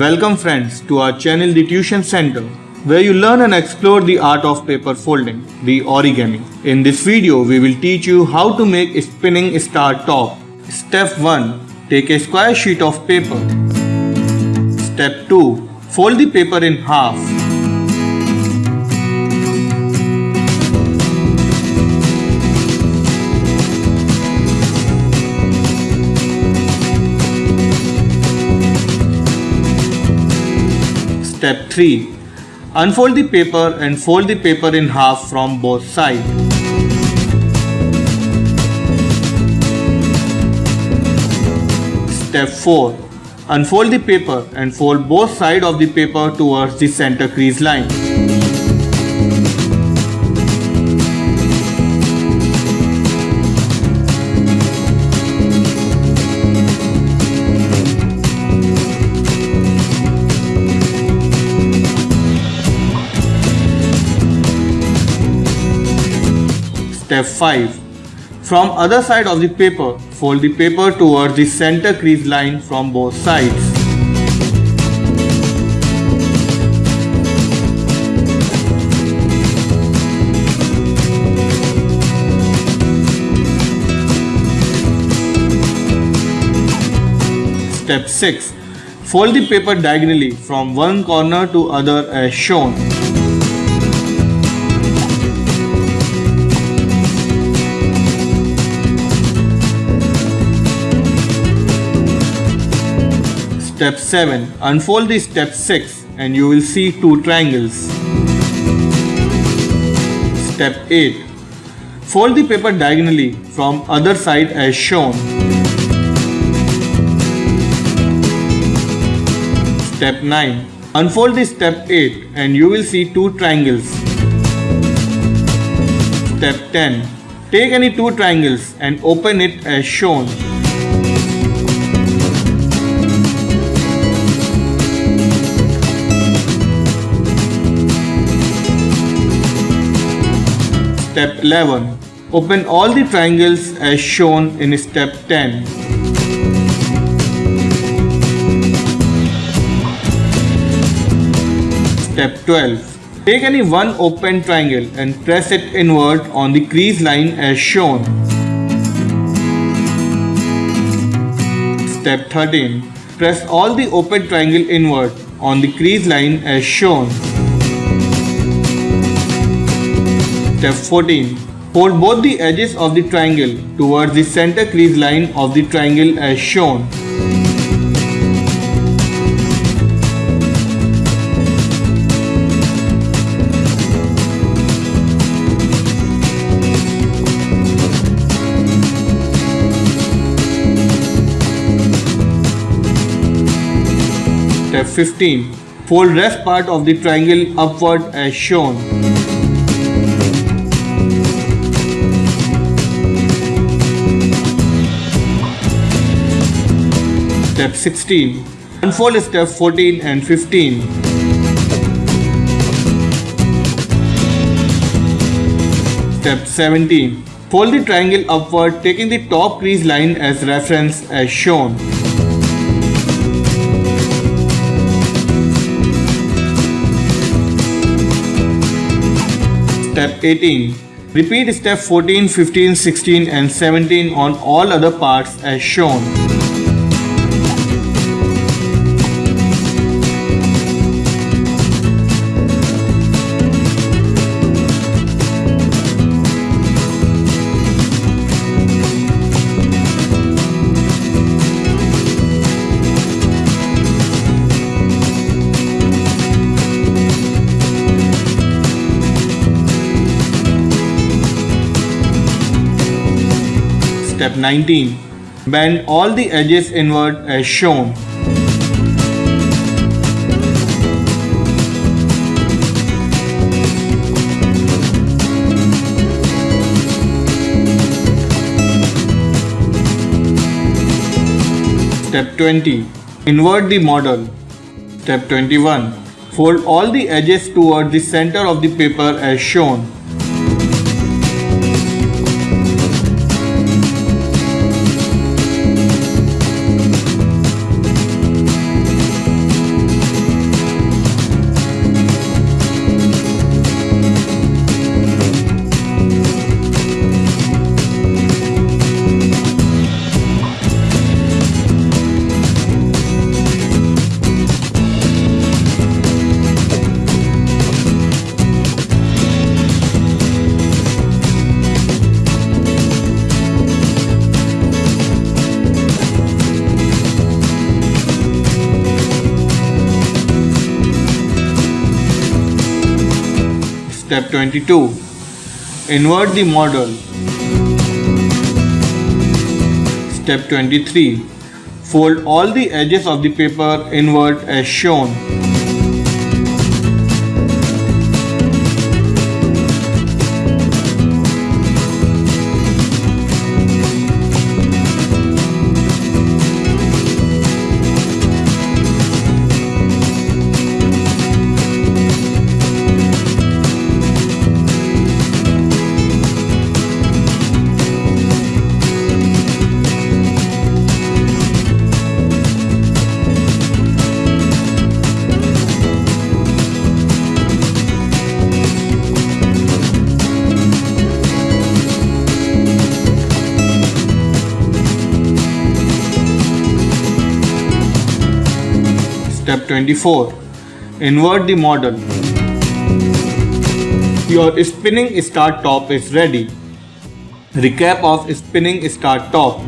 Welcome friends to our channel The Tuition Center where you learn and explore the art of paper folding, the origami. In this video we will teach you how to make a spinning star top. Step 1. Take a square sheet of paper. Step 2. Fold the paper in half. Step 3. Unfold the paper and fold the paper in half from both sides. Step 4. Unfold the paper and fold both sides of the paper towards the center crease line. Step 5. From other side of the paper, fold the paper towards the center crease line from both sides. Step 6. Fold the paper diagonally from one corner to other as shown. Step 7. Unfold the step 6 and you will see two triangles. Step 8. Fold the paper diagonally from other side as shown. Step 9. Unfold the step 8 and you will see two triangles. Step 10. Take any two triangles and open it as shown. Step 11. Open all the triangles as shown in step 10. Step 12. Take any one open triangle and press it inward on the crease line as shown. Step 13. Press all the open triangle inward on the crease line as shown. Step 14. Fold both the edges of the triangle towards the center crease line of the triangle as shown. Step 15. Fold rest part of the triangle upward as shown. Step 16. Unfold step 14 and 15. Step 17. Fold the triangle upward taking the top crease line as reference as shown. Step 18. Repeat step 14, 15, 16 and 17 on all other parts as shown. Step 19. Bend all the edges inward as shown. Step 20. Invert the model. Step 21. Fold all the edges toward the center of the paper as shown. Step 22. Invert the model. Step 23. Fold all the edges of the paper inward as shown. Step 24. Invert the model. Your spinning start top is ready. Recap of spinning start top.